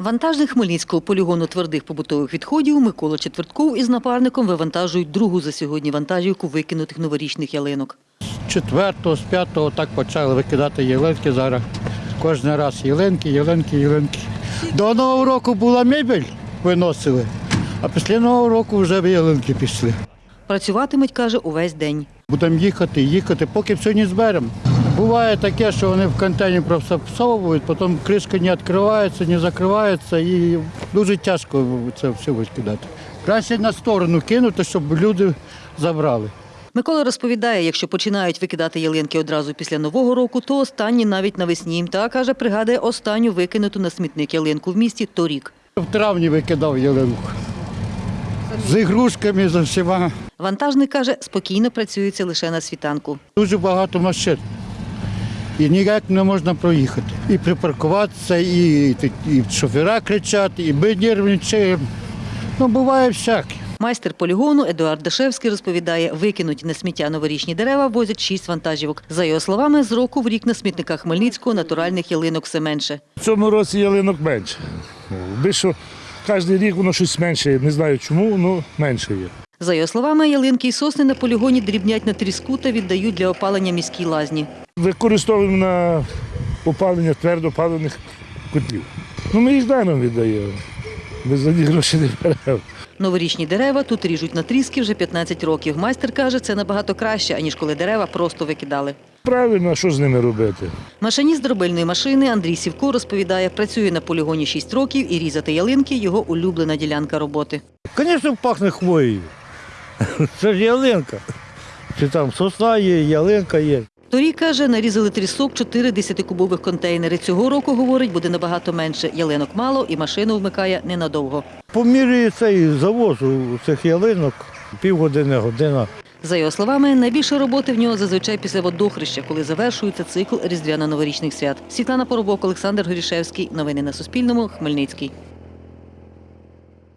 Вантажник Хмельницького полігону твердих побутових відходів Микола Четвертков із напарником вивантажують другу за сьогодні вантажівку викинутих новорічних ялинок. З четвертого, з п'ятого так почали викидати ялинки зараз. Кожен раз ялинки, ялинки, ялинки. До Нового року була мебель, виносили, а після Нового року вже ялинки пішли. Працюватимуть, каже, увесь день. Будемо їхати, їхати, поки все не зберемо. Буває таке, що вони в контейнер просто всовують, потім кришка не відкривається, не закривається і дуже тяжко це все викидати. Краще на сторону кинути, щоб люди забрали. Микола розповідає, якщо починають викидати ялинки одразу після Нового року, то останні навіть навесні. Та, каже, пригадує останню викинуту на смітник ялинку в місті торік. В травні викидав ялинку. З ігрушками, з всіма. Вантажник, каже, спокійно працюється лише на світанку. Дуже багато машин. І ніяк не можна проїхати. І припаркуватися, і, і шофера кричать, і ми нервничаємо. Ну, буває всяке. Майстер полігону Едуард Дашевський розповідає, викинуті на сміття новорічні дерева возять шість вантажівок. За його словами, з року в рік на смітниках Хмельницького натуральних ялинок все менше. В цьому році ялинок менше. Більше кожен рік воно щось менше. Не знаю чому, але менше є. За його словами, ялинки і сосни на полігоні дрібнять на тріску та віддають для опалення міській лазні. Використовуємо на опалення твердопалених котлів. Ну, ми їх даром віддаємо. Ми за гроші не беремо. Новорічні дерева тут ріжуть на тріски вже 15 років. Майстер каже, це набагато краще, аніж коли дерева просто викидали. Правильно, а що з ними робити? Машиніст дробильної машини Андрій Сівко розповідає, працює на полігоні 6 років і різати ялинки його улюблена ділянка роботи. Звісно, пахне хвоєю. Це ж ялинка. Чи там сосна є, ялинка є. Торік, каже, нарізали трісок 4 10-кубових контейнери. Цього року, говорить, буде набагато менше. Ялинок мало і машину вмикає ненадовго. По мірі цей завозу цих ялинок півгодини, година. За його словами, найбільше роботи в нього зазвичай після водохреща, коли завершується цикл різдвяно-новорічних свят. Світлана Поробок, Олександр Горішевський. Новини на Суспільному. Хмельницький.